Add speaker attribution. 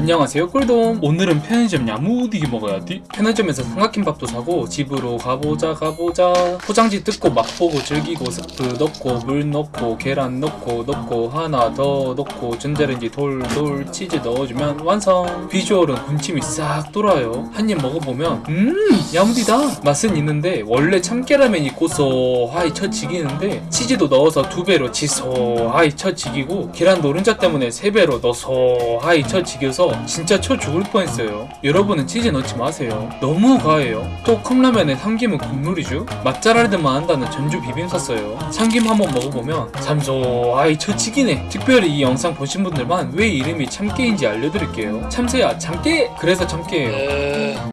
Speaker 1: 안녕하세요 꿀돔. 오늘은 편의점 야무디게 먹어야지 편의점에서 삼각김밥도 사고 집으로 가보자 가보자. 포장지 뜯고 맛보고 즐기고 스프 넣고 물 넣고 계란 넣고 넣고 하나 더 넣고 전자레인지 돌돌 치즈 넣어주면 완성. 비주얼은 군침이 싹 돌아요. 한 입 먹어보면 음 야무디다. 맛은 있는데 원래 참깨라면이 고소하이 쳐지기는데 치즈도 넣어서 두 배로 지소하이 쳐지기고 계란 노른자 때문에 세 배로 넣소하이 쳐지겨서 진짜 쳐 죽을 뻔했어요. 여러분은 치즈 넣지 마세요. 너무 과해요. 또 컵라면에 삼김은 국룰이죠? 맛잘알들만 한다는 전주 비빔 샀어요. 참김 한번 먹어보면 참소하이 쳐지기네 특별히 이 영상 보신 분들만 왜 이름이 참깨인지 알려드릴게요. 참새야 참깨? 그래서 참깨예요